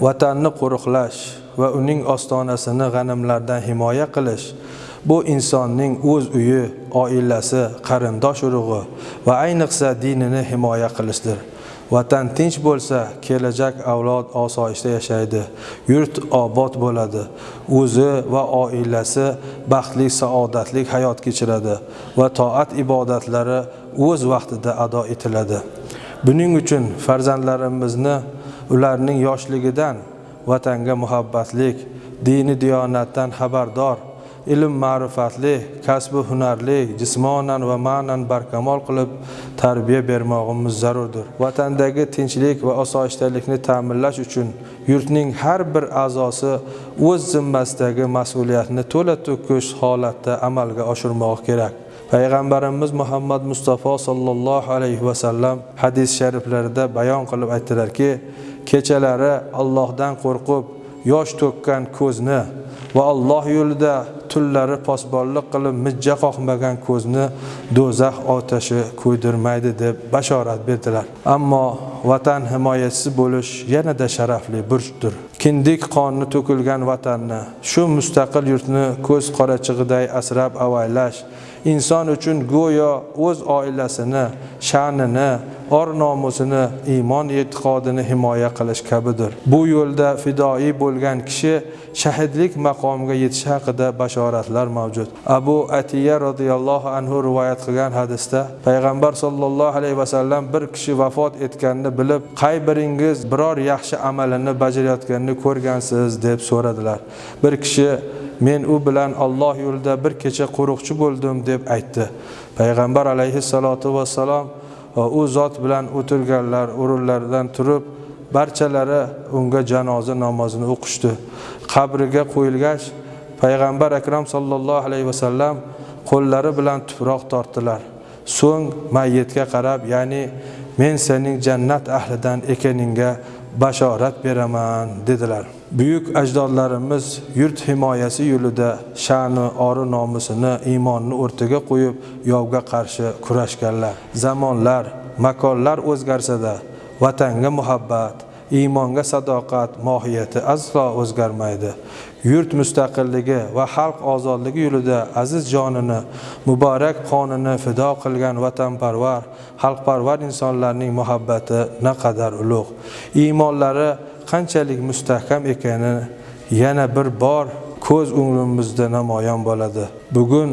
vatanni qo'riqlash va uning ostonasini g'animlardan himoya qilish bu insonning o'z uyi oilasi qarindosh urug'i va ayniqsa dinini himoya qilishdir. Vatan tinch bo'lsa kelajak avlod osoyishta yashaydi yurt obod bo'ladi o'zi va oilasi baxtli saodatli hayot kechiradi va toat ibodatlari o'z vaqtida ado etiladi. Buning uchun farzandlarimizni ularning yoshligidan vatanga muhabbatlik dini diyonatdan xabardor. Ilm ma'rifatli kasbi hunarli jismonan va ma'nan barkamol qilib tarbiya bermog'imiz zarurdir. Vatandagi tinchlik va osoyishtalikni ta'minlash uchun yurtning har bir a'zosi o'z zimmasidagi mas'uliyatni to'la to'kis holatda amalga oshirmog'i kerak. Payg'ambarimiz muhammad mustafa sollallohu alayhi vasallam hadis shariflarida bayon qilib aytdilarki kechalari allohdan qo'rqib yosh to'kkan ko'zni va alloh yo'lida tunlari posbonlik qilib mijja qoqmagan ko'zni do'zax otashi kuydirmaydi deb bashorat berdilar. Ammo vatan himoyachisi bo'lish yanada sharafli burchdir. Kindik qonni to'kilgan vatanni shu mustaqil yurtni ko'z qorachig'iday asrab avaylash inson uchun go'yo o'z oilasini sha'nini or nomusini iymon e'tiqodini himoya qilish kabidir. Bu yo'lda fidoyi bo'lgan kishi shahidlik maqomiga yetishi haqida bashoratlar mavjud. Abu atiya roziyallohu anhu rivoyat qilgan hadisda payg'ambar sollallohu alayhi vasallam bir kishi vafot etganini bilib qay biringiz biror yaxshi amalini bajarayotganini ko'rgansiz deb so'radilar. Bir kishi men u bilan Alloh yo'lida bir kecha qo'riqchi bo'ldim deb aytdi. Payg'ambar alayhissalotu vassalom u zot bilan o'tirganlar o'rinlaridan turib barchalari unga janoza namozini o'qishdi. Qabriga qo'yilgach payg'ambar akram sollallohu alayhi vasallam qo'llari bilan tuproq tortdilar. So'ng mayyitga qarab ya'ni men sening jannat ahlidan ekaningga bashorat beraman dedilar. Buyuk ajdodlarimiz yurt himoyasi yo'lida sha'ni ori nomusini iymonni o'rtaga qo'yib yovga qarshi kurashganlar. Zamonlar makonlar o'zgarsada vatanga muhabbat iymonga sadoqat mohiyati aslo o'zgarmaydi. Yurt mustaqilligi va xalq ozodligi yo'lida aziz jonini muborak qonini fido qilgan vatanparvar xalqparvar insonlarning muhabbati naqadar ulug' iymonlari qanchalik mustahkam ekani yana bir bor ko'z o'ngimizda namoyon bo'ladi. Bugun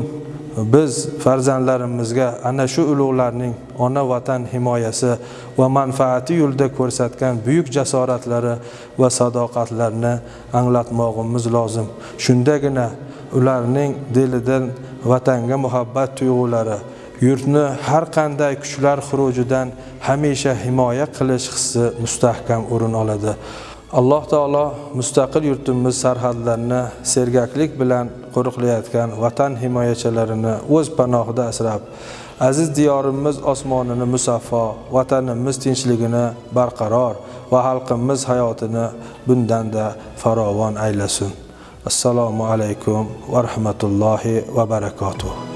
biz farzandlarimizga ana shu ulug'larning ona vatan himoyasi va manfaati yo'lida ko'rsatgan buyuk jasoratlari va sadoqatlarini anglatmog'imiz lozim. Shundagina ularning dilidan vatanga muhabbat tuyg'ulari yurtni har qanday kuchlar xurujidan hamisha himoya qilish hissi mustahkam o'rin oladi. Alloh taolo mustaqil yurtimiz sarhadlarini sergaklik bilan qo'riqlayotgan vatan himoyachilarini o'z panohida asrab aziz diyorimiz osmonini musaffo vatanimiz tinchligini barqaror va xalqimiz hayotini bundanda farovon aylasin. Assalomu alaykum va rahmatullohi va barakatuh.